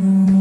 Mm.